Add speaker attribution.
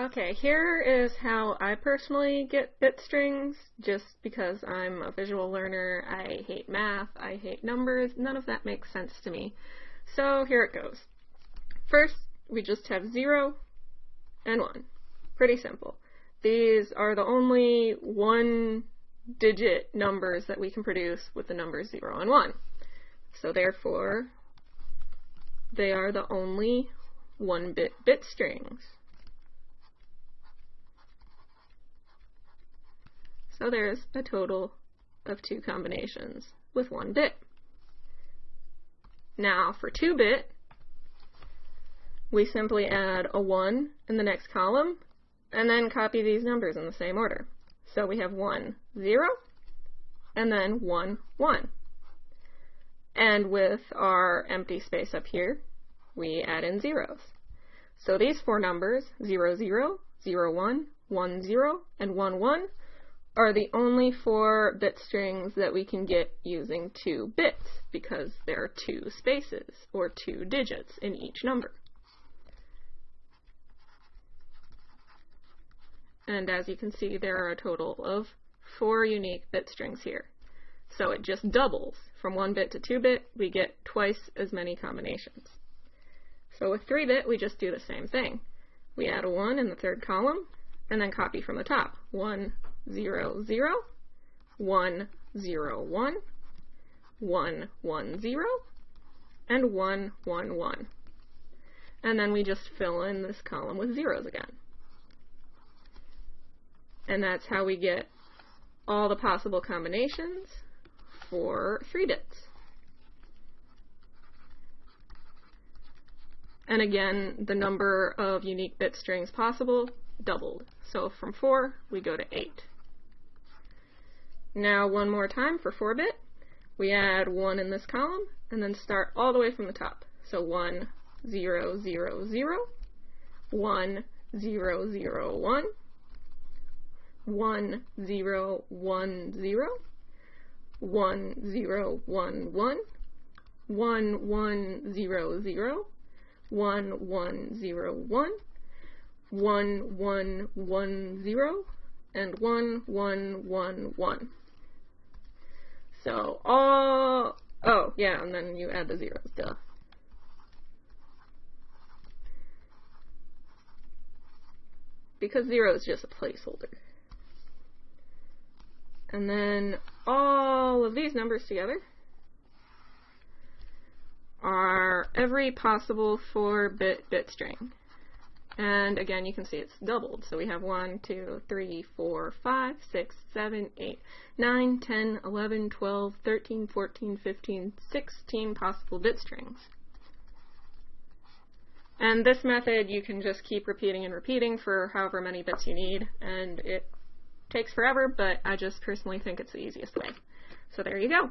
Speaker 1: Okay, here is how I personally get bit strings, just because I'm a visual learner, I hate math, I hate numbers, none of that makes sense to me. So here it goes. First, we just have 0 and 1. Pretty simple. These are the only one-digit numbers that we can produce with the numbers 0 and 1. So therefore, they are the only one-bit bit strings. So there's a total of two combinations with one bit. Now for 2-bit, we simply add a 1 in the next column, and then copy these numbers in the same order. So we have 1, 0, and then 1, 1. And with our empty space up here, we add in zeros. So these four numbers, 0, 0, 0, 1, 1, 0, and 1, 1, are the only four bit strings that we can get using two bits because there are two spaces or two digits in each number. And as you can see, there are a total of four unique bit strings here. So it just doubles. From 1 bit to 2 bit, we get twice as many combinations. So with 3 bit, we just do the same thing. We add a 1 in the third column, and then copy from the top. 1, 0, 0, 1, 0, 1, 1, 1, 0, and 1, 1, 1. And then we just fill in this column with zeros again. And that's how we get all the possible combinations for three bits. And again, the number of unique bit strings possible doubled. So from 4, we go to 8. Now one more time for 4-bit. We add 1 in this column, and then start all the way from the top. So 1, 0, 0, 0, 1, 0, 0, 1, 1, 0, 1, 0, 1, 0, 1, 1, 1, 1, 0, 0, 1, 1, 0, 1, one, one, one, zero, and one, one, one, one. So all, oh, yeah, and then you add the zeros, duh. Because zero is just a placeholder. And then all of these numbers together are every possible 4-bit bit string. And again, you can see it's doubled. So we have 1, 2, 3, 4, 5, 6, 7, 8, 9, 10, 11, 12, 13, 14, 15, 16 possible bit strings. And this method you can just keep repeating and repeating for however many bits you need, and it takes forever, but I just personally think it's the easiest way. So there you go.